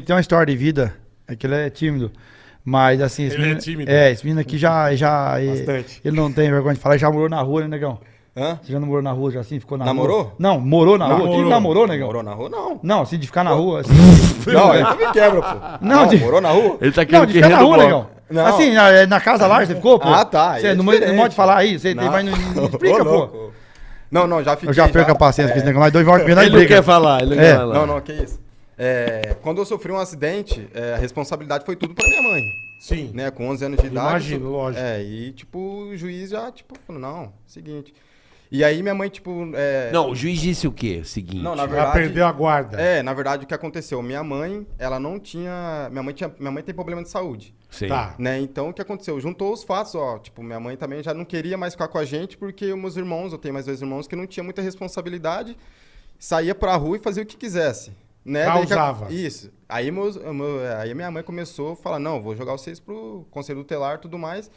que tem uma história de vida, é que ele é tímido. Mas assim, esse Ele é menino, tímido? é, esse menino aqui já. já ele, Bastante. ele não tem vergonha de falar, já morou na rua, né, negão? Hã? Você já não morou na rua, já assim, ficou na Namorou? rua? Não, morou na rua. Namorou. Quem namorou, negão? Morou na rua? Não. Não, assim, de ficar na rua, assim. Não, aí tu me quebra, pô. Não, de- morou na rua? Ele tá Não, querendo de que ficar na rua, bloco. negão. Não. Assim, na, é, na casa lá você ficou, pô? Ah, tá, Você é não, não pode falar aí, você Não. vai no. Explica, pô. Não, não, já fiquei. Eu já perco a paciência com esse negócio, mas dois voltas Ele não quer falar, ele não É. quer falar. Não, não, que isso. É, quando eu sofri um acidente, é, a responsabilidade foi tudo pra minha mãe. Sim. Né, com 11 anos de idade. Imagino, lógico. É, e tipo, o juiz já, tipo, falou, não, seguinte. E aí minha mãe, tipo. É, Não, o juiz disse o quê? O seguinte. Não, na Ela verdade. perdeu a guarda. É, na verdade, o que aconteceu? Minha mãe, ela não tinha. Minha mãe, tinha, minha mãe tem problema de saúde. Sei. Tá. Né? Então, o que aconteceu? Juntou os fatos, ó. Tipo, minha mãe também já não queria mais ficar com a gente, porque os meus irmãos, eu tenho mais dois irmãos que não tinha muita responsabilidade, saía pra rua e fazia o que quisesse. Né? Causava. Isso. Aí, meus, meu- aí minha mãe começou a falar, não, vou jogar vocês pro conselho tutelar e tudo mais.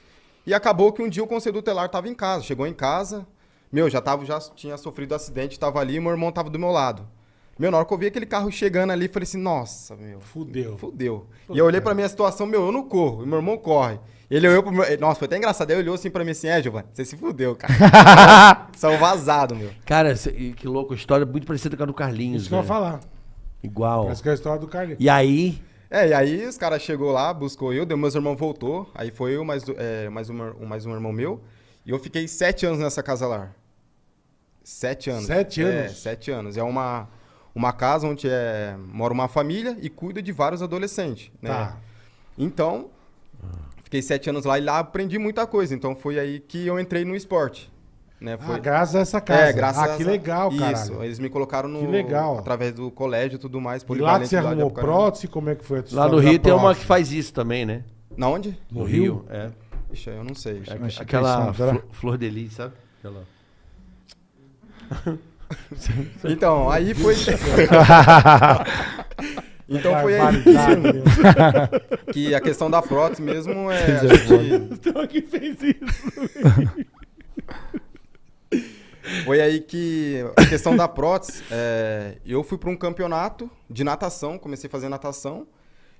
E acabou que um dia o conselho tutelar tava em casa. Chegou em casa, meu, já, tava, já tinha sofrido acidente, tava ali, e meu irmão tava do meu lado. Meu, na hora que eu vi aquele carro chegando ali, falei assim, nossa, meu, Fudeu. Fudeu. E eu olhei pra minha situação, meu, eu não corro, e meu irmão corre. Ele olhou pro meu. Nossa, foi até engraçado. Ele olhou assim pra mim assim, é, Giovanni, você se fudeu, cara. Saiu vazado, meu. Cara, que louco, história muito parecida com a do Carlinhos. Isso que eu ia falar. Igual. Parece que é a história do Carlinhos. E aí, É, e aí os caras chegou lá, buscou eu, deu meus irmãos voltou. Aí foi eu, mais, é, mais, um, mais um irmão meu. E eu fiquei sete anos nessa casa lá. Sete anos. Sete É, anos? sete anos. É uma, uma casa onde é, mora uma família e cuida de vários adolescentes. Né? Tá. Então, fiquei sete anos lá e lá aprendi muita coisa. Então foi aí que eu entrei no esporte. Né? Foi... Ah, graças a essa casa. É, graças ah, que a- legal, Isso, caralho. eles me colocaram no... Que legal. Através do colégio e tudo mais. E lá você arrumou prótese, como é que foi lá no Rio tem uma prótese? que faz isso também, né? Na onde? No Rio? É. Ixi, eu não sei. É Uma Aquela instituição, será? flo- flor de lis, sabe? Aquela... Então, aí foi. então foi aí que a questão da prótese mesmo é. A gente, Então que fez isso. Foi aí que a questão da prótese. é, eu fui para um campeonato de natação, comecei a fazer natação.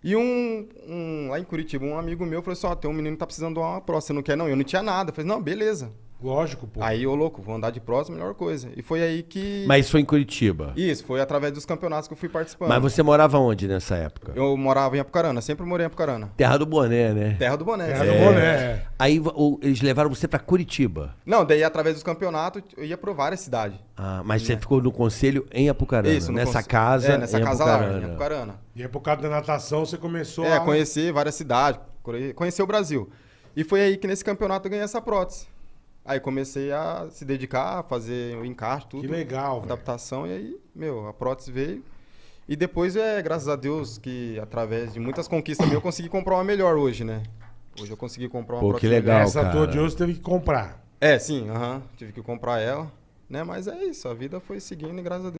E um, um- lá em Curitiba, um amigo meu falou assim: Ó, tem um menino que tá precisando de uma prótese, você não quer não? Eu não tinha nada. Eu falei: Não, beleza. Lógico, pô. Aí, ô louco, vou andar de prótese, melhor coisa. E foi aí que. Mas isso foi em Curitiba. Isso, foi através dos campeonatos que eu fui participando. Mas você morava onde nessa época? Eu morava em Apucarana, sempre morei em Apucarana. Terra do Boné, né? Terra do Boné. Terra sempre. do Boné. é. Aí o- eles levaram você pra Curitiba. Não, daí através dos campeonatos eu ia por várias cidades. Ah, mas você ficou no conselho em Apucarana. Isso, no nessa conce- casa. É, nessa em casa lá, Apucarana. em Apucarana. E aí, por causa da natação, você começou É, a... conhecer várias cidades, conhe- conhecer o Brasil. E foi aí que nesse campeonato eu ganhei essa prótese. Aí comecei a se dedicar, a fazer o encaixe, tudo. Que legal. Adaptação, e aí, meu, a prótese veio. E depois, é, graças a Deus, que através de muitas conquistas eu consegui comprar uma melhor hoje, né? Hoje eu consegui comprar uma Pô, prótese que legal. melhor. Essa cara. tua de hoje teve que comprar. É, sim, aham. Tive que comprar ela. Né? Mas é isso, a vida foi seguindo e graças a Deus.